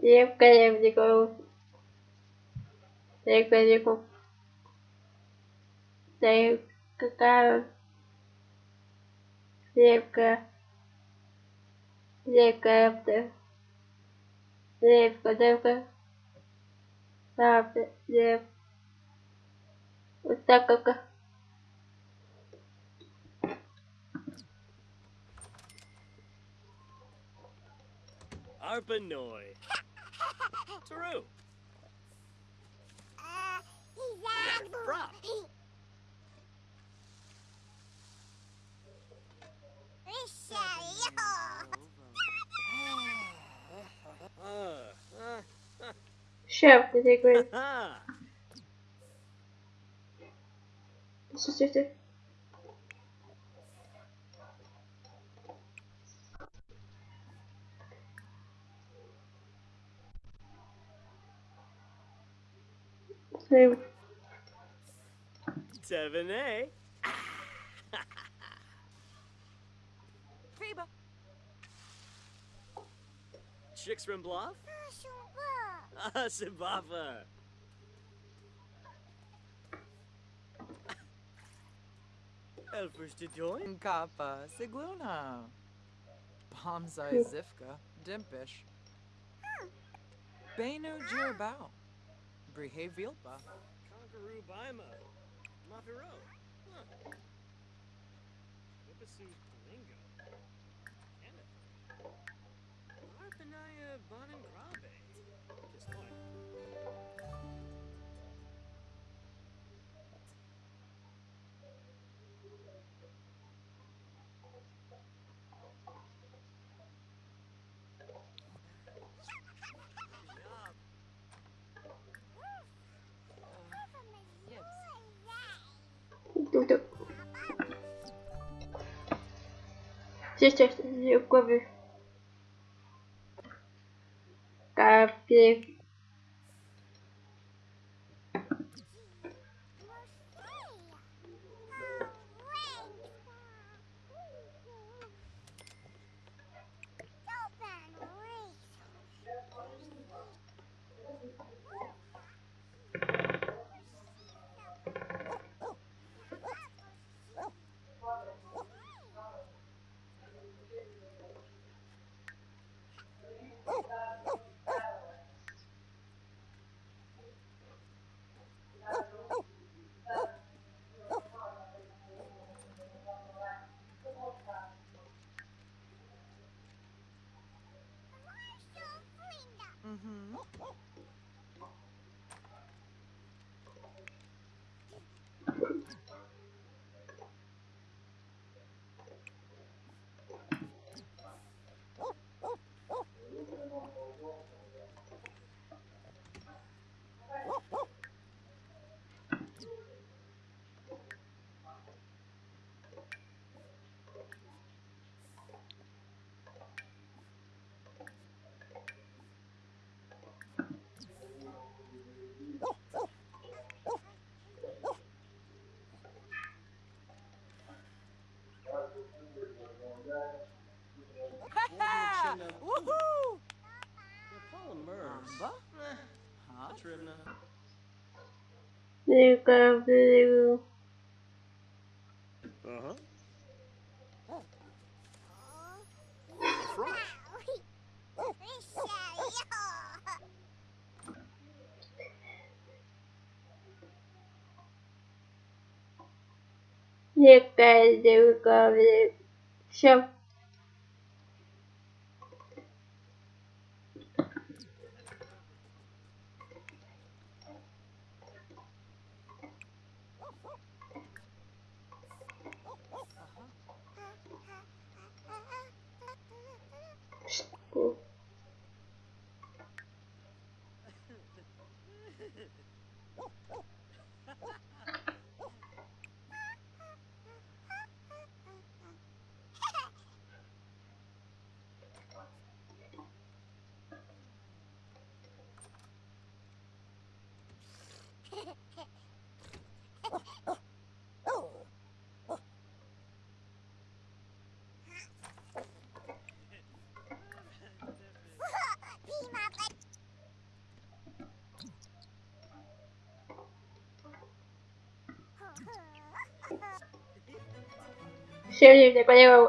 Лев Колевников. Лев Колевников. Лев Какаров. Левка. Левка Эфтер. Левка Девка. Правда, Лев. Вот так как... Arpanoi. Taru. Uh, Bruh. Chef, did they agree? Sister, sister. Эм, Seven A. Reba. Chicks from Bluff? Ah, Simbava. Elfers to join? Kappa. Sigluna. Bomzai Zifka. Dimpish. Benu Jirbao. Brihe Vilpa. Conqueroo Bima. Mafiro. Huh. Whippasu Lingo. Kenneth. Arpanaya Bonin. Just one. Então. Gente, eu vou ver. Capê. Uh-huh. Look at the recovery shop. Siêu nhiều?